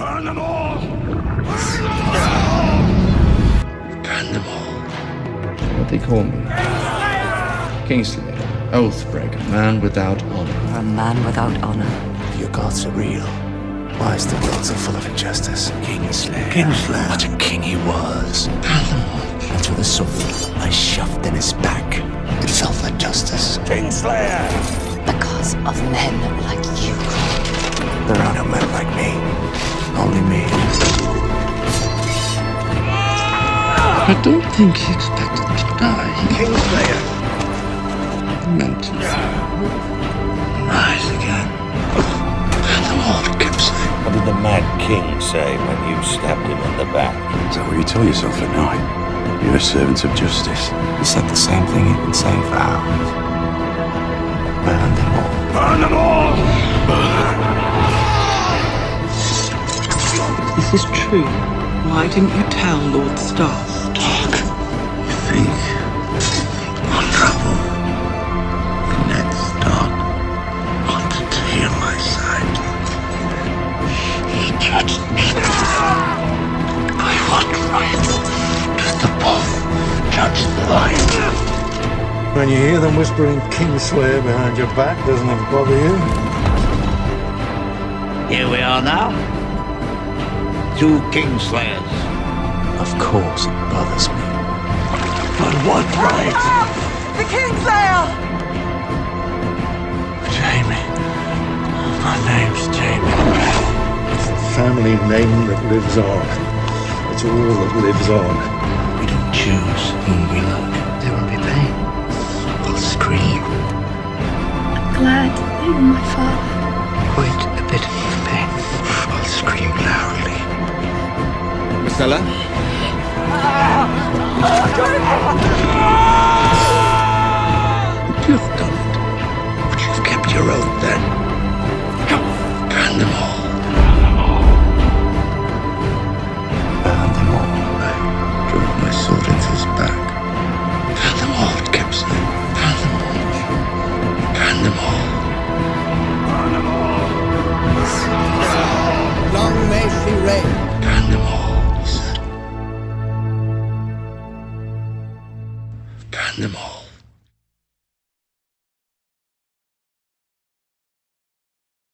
Burn them all! Burn them all! What they call me. Kingslayer, Oathbreaker, man without honor. A man without honor. Your gods are real. Why is the world so full of injustice? Kingslayer. Kingslayer. What a king he was. And with a sword I shoved in his back. It felt like justice. Kingslayer! Because of men like you. There are no men like me. I don't think he expected to die. Kingslayer! He meant to. Rise again. And the Lord keeps What did the Mad King say when you stabbed him in the back? Is that what you tell yourself at night? You're a servant of justice. He said the same thing he'd been saying for hours. Burn them all. Burn them all! If this is true, why didn't you tell Lord Stark? Right does the wolf judge the lion? When you hear them whispering Kingslayer behind your back, doesn't it bother you? Here we are now. Two Kingslayers. Of course it bothers me. But what right? The Kingslayer! Jaime. My name's Jaime. It's the family name that lives on. It's all that lives on. We don't choose whom we love. There will be pain. We'll scream. I'm glad you were my father. Quite a bit of pain. I'll scream loudly. Myrcella? All,